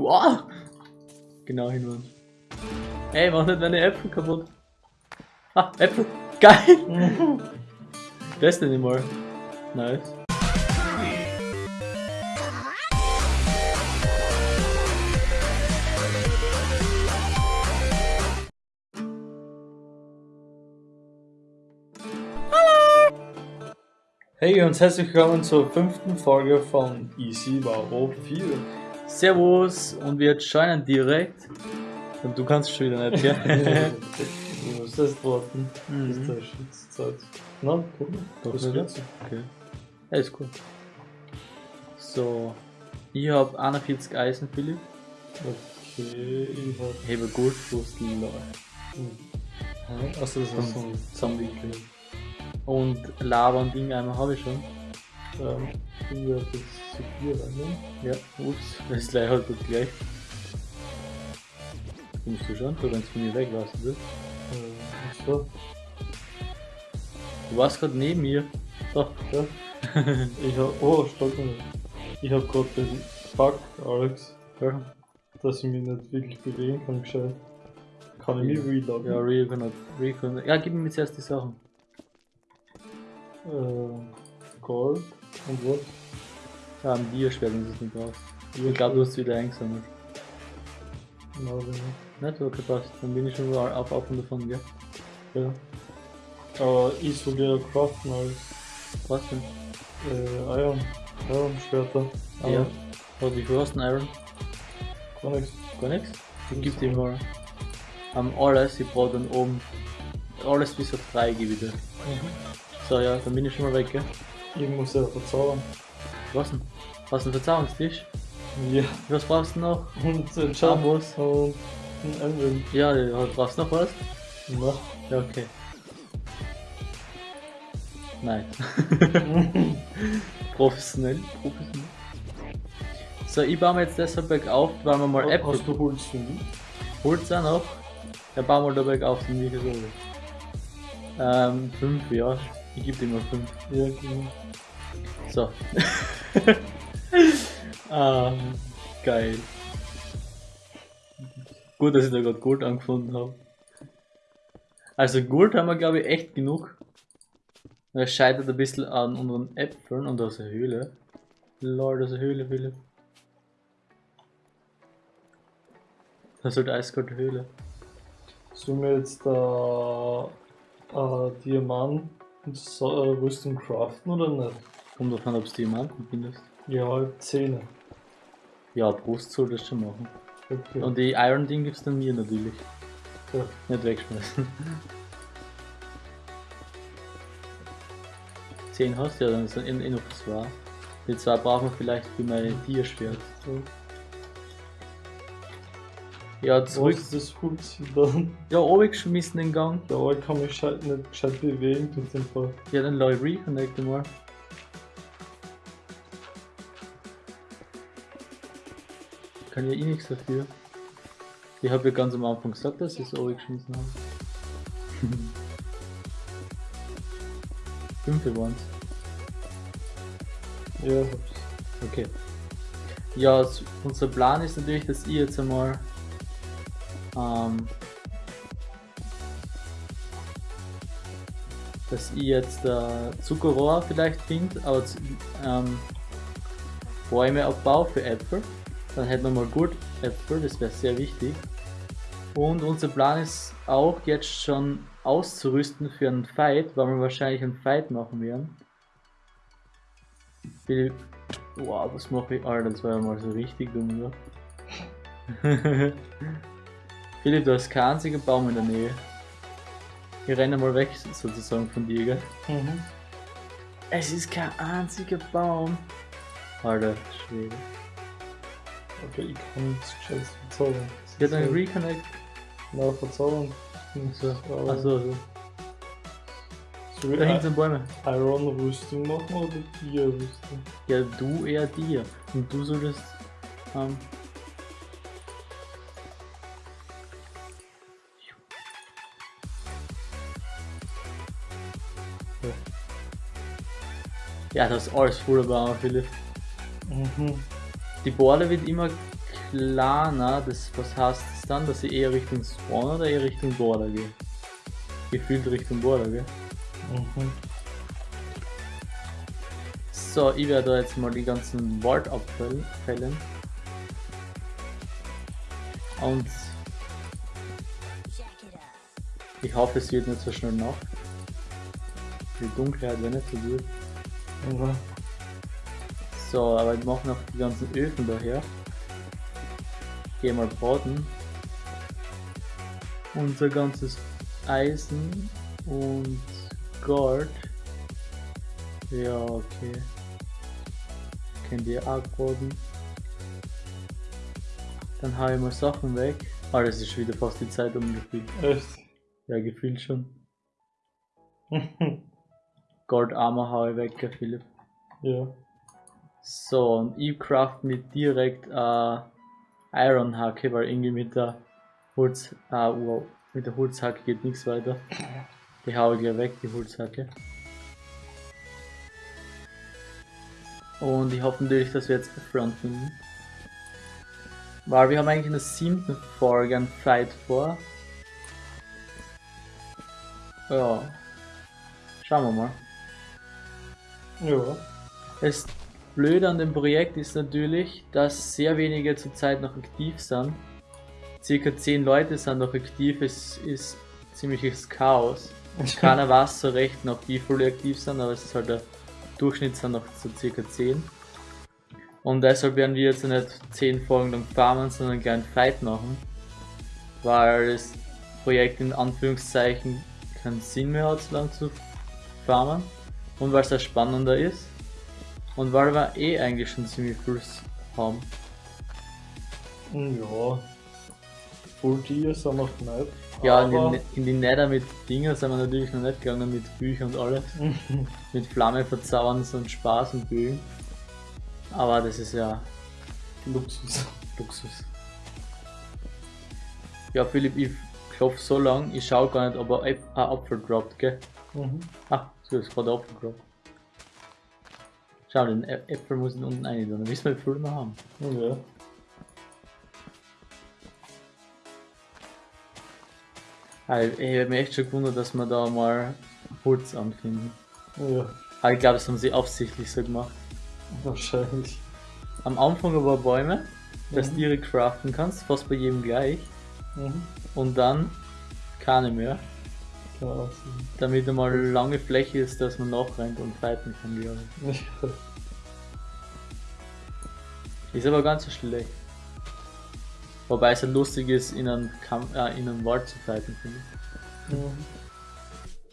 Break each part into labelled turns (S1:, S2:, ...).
S1: Wow! Genau hinwand. Ey, mach nicht meine Äpfel kaputt. Ah, Äpfel. Geil! nicht mal. Nice.
S2: Hey und herzlich willkommen zur fünften Folge von Easy Wow 4.
S1: Servus und wir joinen direkt. Und du kannst schon wieder nicht, gell?
S2: du musst erst warten, bis
S1: Mhm.
S2: der Schutzzeit. Na, guck mal,
S1: Doch
S2: das
S1: nicht,
S2: geht so.
S1: Okay. Ja, ist gut. So. Ich hab 41 Eisen, Philipp.
S2: Okay, ich hab.
S1: Hebe Goldbrust lila.
S2: Hm. Achso, das ist so ein Zombie.
S1: Und Lava und Dinge einmal habe ich schon.
S2: Ähm, ich hab jetzt zu viel rein, ne?
S1: Ja, ups, das ist gleich halt gut gleich. Du schon? Du rennst von mir weg, weißt du das?
S2: Äh, so.
S1: Du warst gerade neben mir. Doch,
S2: Ja. ich hab. Oh, stopp. Ich hab grad den Bug, Alex,
S1: ja.
S2: dass ich mich nicht wirklich bewegen kann, gescheit. Kann ich mich reloggen?
S1: Ja, Recon, Recon. Ja, gib mir jetzt erst die Sachen.
S2: Äh, Gold und was?
S1: Ja, am Dia-Schwert, wenn du es nicht brauchst. Ich glaube, du hast es wieder eingesammelt.
S2: Na, wenn nicht.
S1: Nicht? Okay, passt. Dann bin ich schon wieder auf, auf und davon, gell?
S2: Ja. Aber ich soll ja craften als
S1: Was denn?
S2: äh, Iron. Iron Schwerter. Aber
S1: Ja. Oh, wie viel hast du denn Iron?
S2: Gar nichts.
S1: Gar nichts? Ich geb dir mal. Am alles, ich brauche dann oben. Alles bis auf 3 gebe ich dir. So, ja, dann bin ich schon mal weg, gell?
S2: Ich muss ja verzaubern.
S1: Was denn? Hast du einen Verzauberungstisch?
S2: Ja.
S1: Was brauchst du noch?
S2: Und ein Charm
S1: Chambos?
S2: und ein Anvil.
S1: Ja, brauchst du noch was?
S2: Na.
S1: Ja, okay. Nein. professionell, professionell. So, ich baue mir jetzt deshalb bergauf, weil wir mal Äpfel
S2: Hast du Holz für mich?
S1: Holt's auch noch. Ja, bau mal da bergauf, sind viel so. Ähm, 5, ja. Ich gebe dir mal 5.
S2: Ja, genau.
S1: So. ah, geil. Gut, dass ich da gerade Gold angefunden habe. Also Gold haben wir glaube ich echt genug. Es scheitert ein bisschen an unseren Äpfeln und aus der Höhle. Lol, das ist eine Höhle, Philipp. Das ist halt eiskalte Höhle.
S2: Sollen wir jetzt da äh, Diamant und so, äh, Rüstung craften oder nicht?
S1: Kommt davon, ob du Diamanten findest.
S2: Ja, halt Zähne.
S1: Ja, Brust soll das schon machen.
S2: Okay.
S1: Und die Iron Ding gibt's dann mir natürlich.
S2: Ja.
S1: Nicht wegschmeißen. 10 hast du ja, dann sind eh eh noch zwei. Die zwei brauchen wir vielleicht für mein Tierschwert. Ja,
S2: Wo
S1: zurück.
S2: ist das Holz dann?
S1: Ja, oben geschmissen den Gang.
S2: Ja, aber ich kann mich gescheit, nicht gescheit bewegen den Fall.
S1: Ja, dann ich reconnecten mal. Kann ja eh nichts dafür. Ich habe ja ganz am Anfang gesagt, dass ich es geschmissen habe. Fünfe waren's.
S2: Ja, hab's.
S1: Okay. Ja, unser Plan ist natürlich, dass ich jetzt einmal ähm, dass ich jetzt äh, Zuckerrohr vielleicht finde, aber ähm, Bäume abbaue für Äpfel. Dann hätten wir mal gut Äpfel, das wäre sehr wichtig. Und unser Plan ist auch jetzt schon auszurüsten für einen Fight, weil wir wahrscheinlich einen Fight machen werden. Philipp, wow, was mache ich? Alter, das war ja mal so richtig dumm, oder? Philipp, du hast keinen einzigen Baum in der Nähe. Ich renne mal weg, sozusagen von dir, gell?
S2: Mhm.
S1: Es ist kein einziger Baum. Alter, Schwede.
S2: Okay, ich kann jetzt gescheit verzaubern.
S1: Ja, dann Reconnect.
S2: Na, verzaubern.
S1: Achso,
S2: Aber-
S1: achso, also.
S2: Soll
S1: Da hinten sind Bäume.
S2: Iron Rüstung machen oder Tier Rüstung?
S1: Ja, du eher dir. Und du solltest. Ähm, ja, das ist alles wunderbar, Philipp.
S2: Mhm.
S1: Die Borde wird immer kleiner, das was heißt das dann, dass ich eher Richtung Spawn oder eher Richtung Border gehe? Gefühlt Richtung Border, gell?
S2: Mhm.
S1: So, ich werde da jetzt mal die ganzen Wald abfällen. Und ich hoffe, es wird nicht so schnell Nacht. Die Dunkelheit wäre nicht so gut.
S2: Mhm.
S1: So, aber ich mache noch die ganzen Öfen daher. Geh mal braten. Unser ganzes Eisen und Gold. Ja, okay. Könnt ihr auch braten. Dann hau ich mal Sachen weg. Ah, das ist schon wieder fast die Zeit umgefühlt.
S2: Echt?
S1: Ja, gefühlt schon. Gold Armor hau ich weg, Philipp.
S2: ja.
S1: So, und ich craft mir direkt äh, Iron Hacke, weil irgendwie mit der Holz, äh, wow, mit der Holzhacke geht nichts weiter. Die hau ich gleich weg, die Holzhacke. Und ich hoffe natürlich, dass wir jetzt Front finden. Weil wir haben eigentlich in der siebten Folge einen Fight vor. Ja. Schauen wir mal.
S2: Ja.
S1: Das Blöde an dem Projekt ist natürlich, dass sehr wenige zurzeit noch aktiv sind. Circa 10 Leute sind noch aktiv, es ist ziemliches Chaos. Keiner weiß so recht noch, wie viele aktiv sind, aber es ist halt der Durchschnitt sind noch so circa 10. Und deshalb werden wir jetzt nicht 10 Folgen lang farmen, sondern einen kleinen Fight machen. Weil das Projekt in Anführungszeichen keinen Sinn mehr hat, so lang zu farmen. Und weil es auch spannender ist. Und weil wir eh eigentlich schon ziemlich viel haben.
S2: Ja. Full Tier sind wir noch nicht.
S1: Ja, in die, in die Nether mit Dingen sind wir natürlich noch nicht gegangen, mit Büchern und alles. mit Flamme verzaubern so ein Spaß und Bögen. Aber das ist ja
S2: Luxus.
S1: Luxus. Ja, Philipp, ich klopf so lang, ich schau gar nicht, ob er ein Apfel droppt, gell?
S2: Mhm.
S1: Ah, so ist gerade Apfel droppt. Schau, den Ä- Äpfel muss ich unten rein, dann wissen wir, wie viel wir haben.
S2: Ja.
S1: Also, ich hab mich echt schon gewundert, dass wir da mal Holz anfinden.
S2: Ja.
S1: Aber ich glaube, das haben sie absichtlich so gemacht.
S2: Wahrscheinlich.
S1: Am Anfang aber Bäume, dass
S2: Mhm.
S1: du direkt craften kannst, fast bei jedem gleich.
S2: Mhm.
S1: Und dann keine mehr,
S2: Sein.
S1: damit einmal lange Fläche ist, dass man nachrennt und fighten kann, glaube ich. Ist aber ganz so schlecht. Wobei es ja lustig ist, in einem, Kampf, äh, in einem Wald zu fighten, finde ich.
S2: Mhm.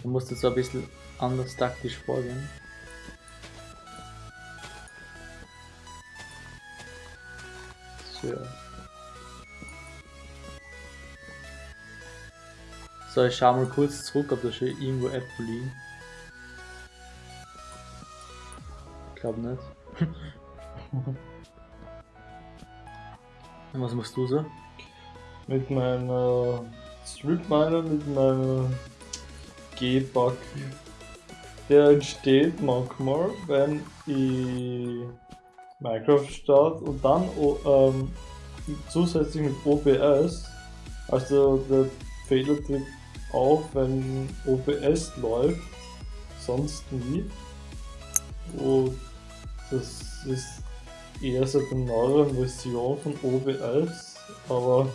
S1: Da musst du so ein bisschen anders taktisch vorgehen. So. So, ich schau mal kurz zurück, ob da schon irgendwo Äpfel liegen. Ich glaube nicht. Und Was machst du so?
S2: Mit meiner Strip Miner, mit meiner G-Bug. Der entsteht manchmal, wenn ich Minecraft starte und dann o- ähm, zusätzlich mit OBS. Also der Fehler auf, wenn OBS läuft, sonst nie. Und das ist eher so eine neuere Version von OBS, aber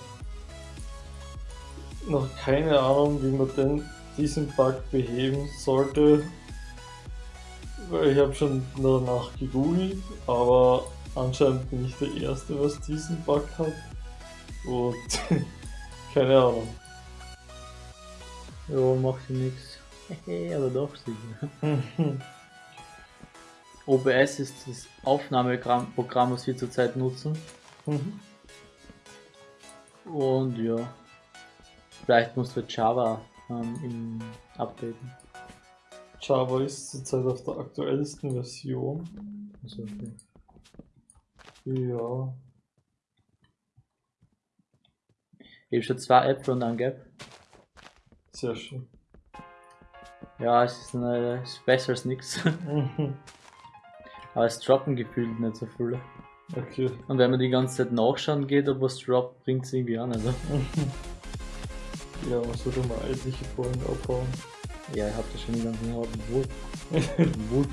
S2: noch keine Ahnung, wie man denn diesen Bug beheben sollte. Ich habe schon danach gegoogelt, aber anscheinend bin ich der Erste, was diesen Bug hat. Und keine Ahnung.
S1: Ja, macht ja nix. Hehe, aber doch sicher. OBS ist das Aufnahmeprogramm, was wir zurzeit nutzen.
S2: Mhm.
S1: Und ja, vielleicht musst du Java ähm, im updaten.
S2: Java ist zurzeit auf der aktuellsten Version.
S1: Also, okay.
S2: Ja.
S1: Ich habe schon zwei Äpfel und ein Gap.
S2: Sehr schön.
S1: Ja, es ist, eine, es ist besser als
S2: nichts.
S1: Aber es droppen gefühlt nicht so viele.
S2: Okay.
S1: Und wenn man die ganze Zeit nachschauen geht, ob was droppt, bringt es irgendwie auch nicht.
S2: ja, man sollte mal etliche Folgen abbauen.
S1: Ja, ich hab da schon den ganzen harten Wut. Wut.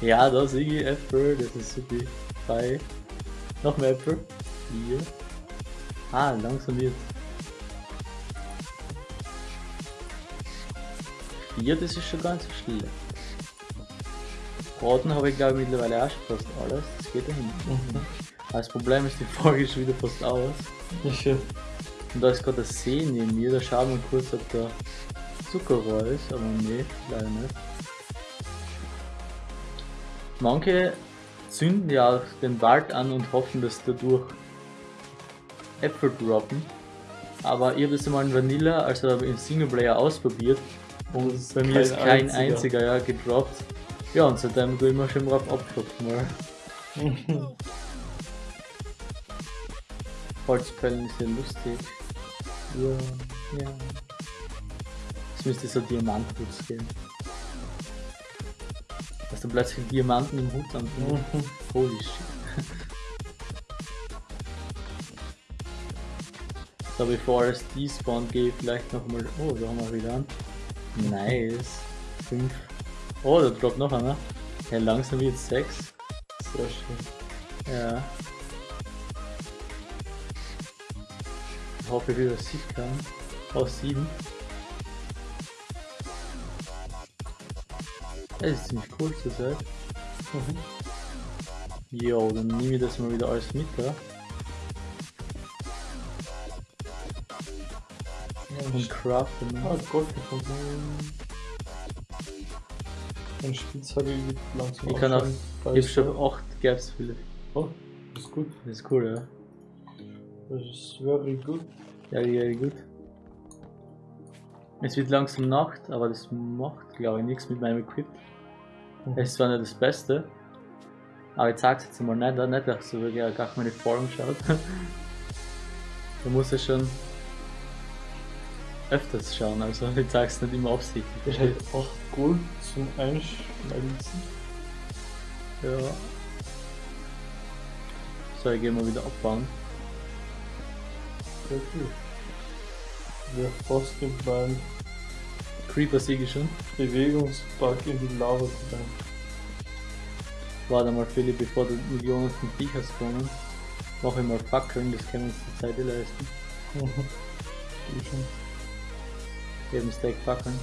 S1: ja, das ist irgendwie Äpfel, das ist super. Drei. Noch mehr Äpfel. Hier. Ah, langsam jetzt. 4, das ist schon ganz still. Braten habe ich glaube ich mittlerweile auch schon fast alles, das geht da.
S2: Mhm.
S1: Also das Problem ist, die Folge ist schon wieder fast aus.
S2: Ja, schön.
S1: Und da ist gerade ein See neben mir, da schauen wir kurz, ob da Zuckerrohr ist, aber nee, leider nicht. Manche zünden ja auch den Wald an und hoffen, dass dadurch Äpfel droppen. Aber ich habe das einmal in Vanilla, also im Singleplayer ausprobiert und
S2: ist
S1: bei mir ist kein
S2: einziger.
S1: einziger, ja, gedroppt. Ja, und seitdem tue ich immer schon drauf abklopfen. Mal. Holzpellen ist ja lustig. Ja, ja. Es müsste so Diamantputz geben. Dass du plötzlich Diamanten im Hut anfindest. Holy shit. So, bevor es despawnt, gehe ich vielleicht nochmal. Oh, da haben wir wieder an. Nice. 5. Oh, da droppt noch einer. Ja, langsam wird 6.
S2: Sehr schön.
S1: Ja. Ich hoffe, wie das ich kann. Aus 7. Das ist ziemlich cool zur Zeit.
S2: Mhm.
S1: Jo, dann nehme ich das mal wieder alles mit, ja. Und craften.
S2: Ah,
S1: Ne?
S2: Gold gefunden. Ein Spitzhacke übt langsam
S1: Ich kann auch-.
S2: Da
S1: Ich hab schon
S2: er.
S1: 8 Gaps viele.
S2: Oh, das ist gut.
S1: Das ist cool, ja.
S2: Das ist very good.
S1: Ja, ja, gut. Es wird langsam Nacht, aber das macht, glaube ich, nichts mit meinem Equip. Es ist zwar nicht das Beste, aber ich zeig's jetzt mal nicht, nicht dass du wirklich gar meine Folgen schaut. Du musst ja schon öfters schauen, also ich zeig's nicht immer absichtlich.
S2: Ich hätte 8 Gold zum Einschmelzen.
S1: Ja. So, ich geh mal wieder abbauen.
S2: Sehr gut. Wäre fast mit meinem
S1: Creeper siege schon.
S2: Bewegungsbug in die Lava gegangen.
S1: Warte mal, Philipp, bevor du Millionen von Viecher spawnen. Mach ich mal Fackeln, das können wir uns die Zeit leisten.
S2: Schon.
S1: Eben Stack Fackeln.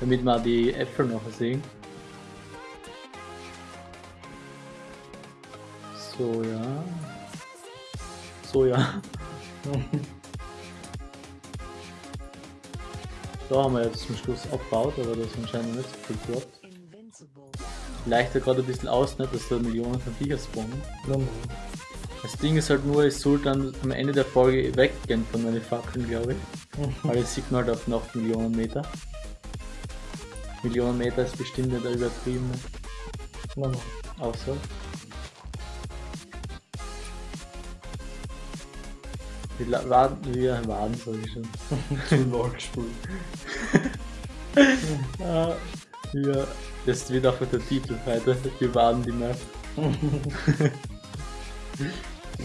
S1: Damit wir die Äpfel noch sehen. So, ja. So, ja. Da haben wir jetzt zum Schluss abgebaut, aber das ist anscheinend nicht so viel gehabt. Vielleicht gerade ein bisschen aus, nicht, dass da Millionen von Viecher spawnen.
S2: Nein.
S1: Das Ding ist halt nur, ich soll dann am Ende der Folge weggehen von meinen Fackeln, glaube ich. Weil ich sieht man halt auf noch Millionen Meter. Millionen Meter ist bestimmt nicht übertrieben.
S2: Nein.
S1: Außer. Wir warten, wir warten, sag ich schon.
S2: Zu LOL gespielt.
S1: Ah, ja, das wird einfach der Titel heute. Wir warten die Map.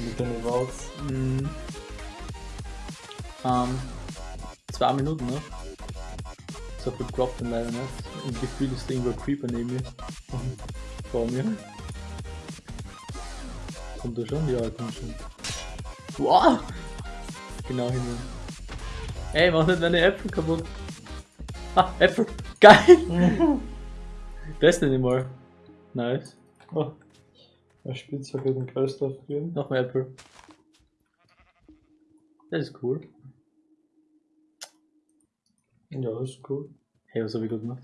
S2: Mit den Vows.
S1: Mhm. Ähm, zwei Minuten noch. So viel droppt dann leider nicht. Im Gefühl ist irgendwo ein Creeper neben mir. Vor mir. Kommt er schon? Ja, er kommt schon. Wow! Genau hin. Ey, mach nicht meine Äpfel kaputt. Ah, Äpfel! Geil! Das nicht mal. Nice.
S2: Oh. Ein Spitzhacke den Geist aufgeben.
S1: Noch mehr Äpfel. Das ist cool.
S2: Ja, ist cool.
S1: Hey, was habe ich gut gemacht?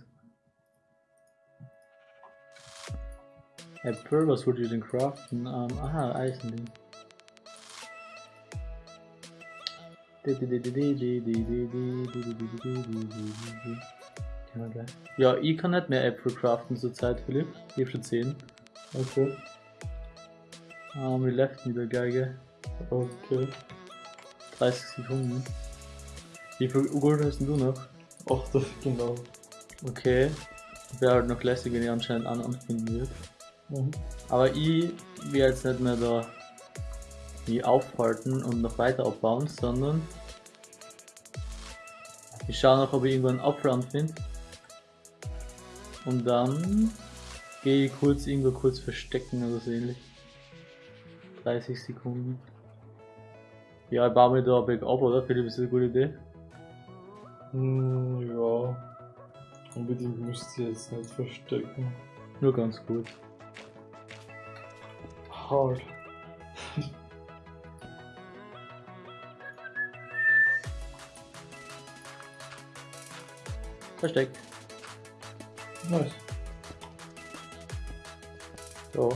S1: Äpfel, was wollte ich denn craften? Ähm, aha, Eisending. Genau. Ja, ich kann nicht mehr Äpfel craften zurzeit, Philipp. Ich hab schon 10.
S2: Okay.
S1: Ähm, wie läuft mit der Geige?
S2: Okay.
S1: 30 Sekunden. Wie viel Gold hast du noch?
S2: 8 genau.
S1: Okay. Wäre halt noch lässig, wenn ich anscheinend einen anfinden würde.
S2: Mhm.
S1: Aber ich werde jetzt nicht mehr da die aufhalten und noch weiter abbauen, sondern ich schaue noch, ob ich irgendwo einen Apfel anfinde. Und dann gehe ich kurz irgendwo kurz verstecken oder so ähnlich. 30 Sekunden. Ja, ich baue mir da ein Weg ab, oder? Philipp, ist das eine gute Idee?
S2: Hm, ja. Unbedingt müsst ihr jetzt nicht verstecken.
S1: Nur ganz gut.
S2: Hard.
S1: Versteckt.
S2: Nice.
S1: So.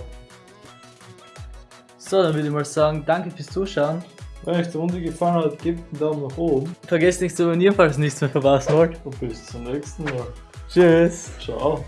S1: So, dann würde ich mal sagen, danke fürs Zuschauen.
S2: Wenn euch die Runde gefallen hat, gebt einen Daumen nach oben
S1: Vergesst nicht zu abonnieren, falls ihr nichts mehr verpassen wollt.
S2: und bis zum nächsten Mal.
S1: Tschüss.
S2: Ciao.